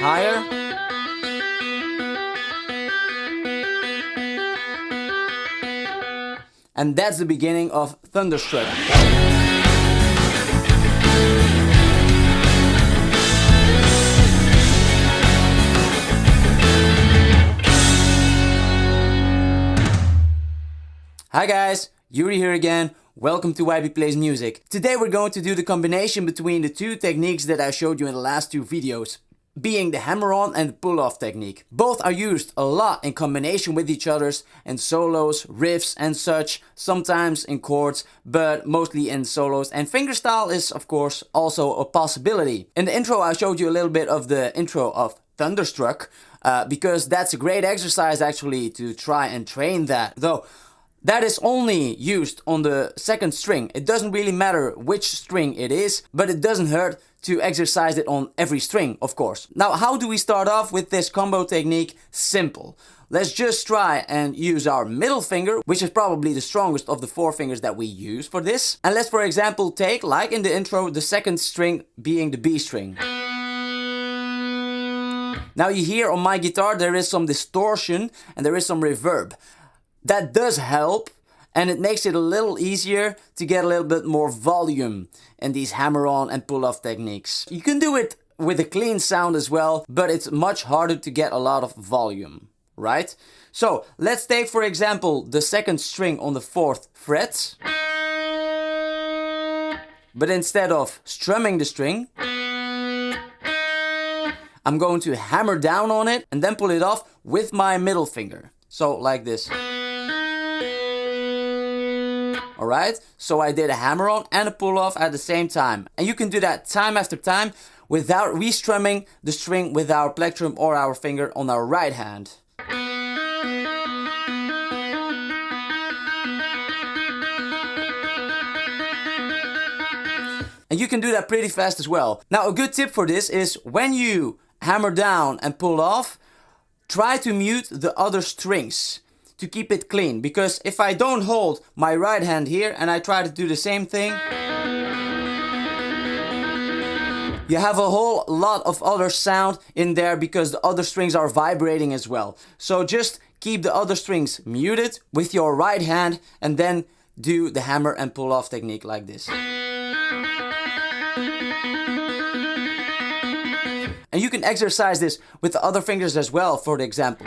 Higher. And that's the beginning of Thunderstruck. Hi guys, Yuri here again. Welcome to YB Plays Music. Today we're going to do the combination between the two techniques that I showed you in the last two videos, being the hammer-on and pull-off technique. Both are used a lot in combination with each others in solos, riffs and such, sometimes in chords, but mostly in solos and fingerstyle is of course also a possibility. In the intro I showed you a little bit of the intro of Thunderstruck, uh, because that's a great exercise actually to try and train that. Though that is only used on the second string. It doesn't really matter which string it is, but it doesn't hurt to exercise it on every string, of course. Now, how do we start off with this combo technique? Simple. Let's just try and use our middle finger, which is probably the strongest of the four fingers that we use for this. And let's, for example, take, like in the intro, the second string being the B string. Now you hear on my guitar there is some distortion and there is some reverb that does help and it makes it a little easier to get a little bit more volume in these hammer-on and pull-off techniques. You can do it with a clean sound as well, but it's much harder to get a lot of volume, right? So let's take for example the second string on the fourth fret. But instead of strumming the string, I'm going to hammer down on it and then pull it off with my middle finger. So like this. Alright, so I did a hammer on and a pull off at the same time. And you can do that time after time without restrumming the string with our plectrum or our finger on our right hand. And you can do that pretty fast as well. Now a good tip for this is when you hammer down and pull off, try to mute the other strings to keep it clean. Because if I don't hold my right hand here and I try to do the same thing, you have a whole lot of other sound in there because the other strings are vibrating as well. So just keep the other strings muted with your right hand and then do the hammer and pull off technique like this. And you can exercise this with the other fingers as well for example.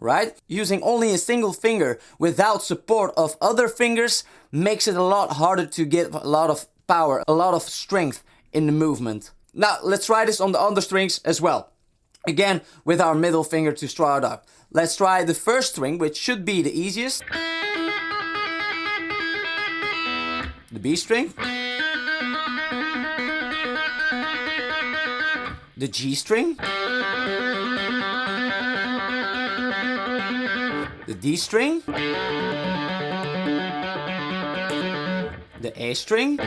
Right? Using only a single finger without support of other fingers makes it a lot harder to get a lot of power, a lot of strength in the movement. Now let's try this on the other strings as well. Again, with our middle finger to start up. Let's try the first string, which should be the easiest. The B string. The G string. D string, the A string,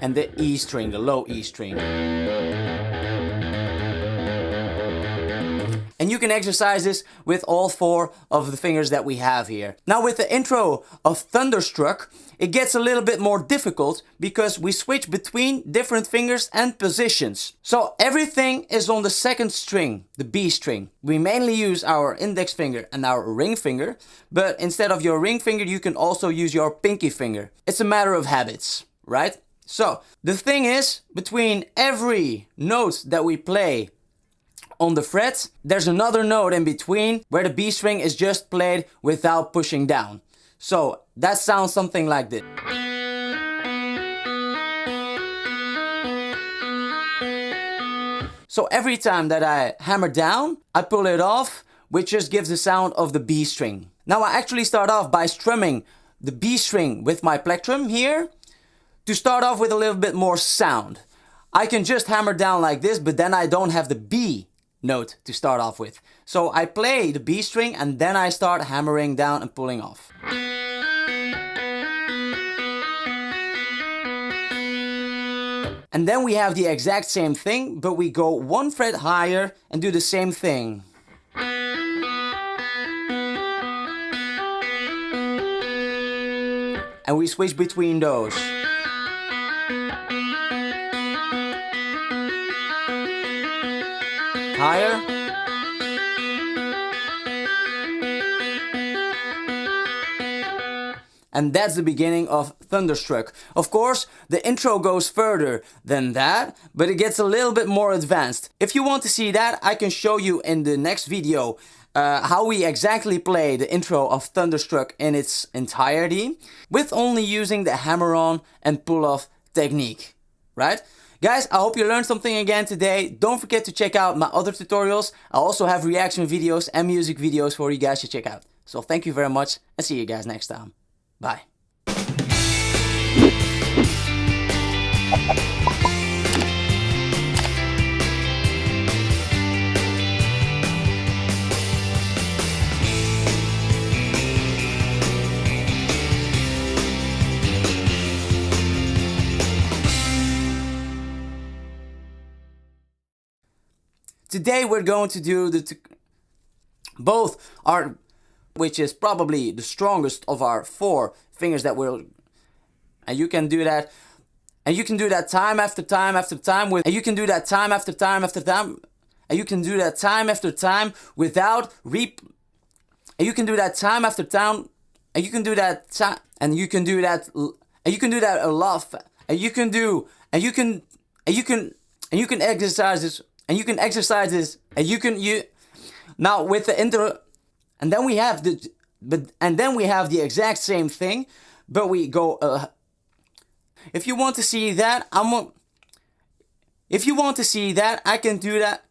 and the E string, the low E string. And you can exercise this with all four of the fingers that we have here. Now with the intro of Thunderstruck, it gets a little bit more difficult because we switch between different fingers and positions. So everything is on the second string, the B string. We mainly use our index finger and our ring finger, but instead of your ring finger, you can also use your pinky finger. It's a matter of habits, right? So the thing is, between every note that we play on the fret, there's another note in between where the B string is just played without pushing down. So that sounds something like this. So every time that I hammer down, I pull it off, which just gives the sound of the B string. Now I actually start off by strumming the B string with my plectrum here to start off with a little bit more sound. I can just hammer down like this, but then I don't have the B note to start off with. So I play the B string and then I start hammering down and pulling off. And then we have the exact same thing, but we go one fret higher and do the same thing. And we switch between those. Higher. And that's the beginning of Thunderstruck. Of course, the intro goes further than that, but it gets a little bit more advanced. If you want to see that, I can show you in the next video uh, how we exactly play the intro of Thunderstruck in its entirety, with only using the hammer-on and pull-off technique, right? Guys, I hope you learned something again today. Don't forget to check out my other tutorials. I also have reaction videos and music videos for you guys to check out. So thank you very much and see you guys next time. Bye. Today we're going to do the both are which is probably the strongest of our four fingers that will and you can do that and you can do that time after time after time with and you can do that time after time after time and you can do that time after time without reap and you can do that time after time and you can do that time and you can do that and you can do that a lot and you can do and you can and you can and you can exercise this and you can exercise this and you can you now with the inter and then we have the but and then we have the exact same thing but we go uh, if you want to see that I'm if you want to see that I can do that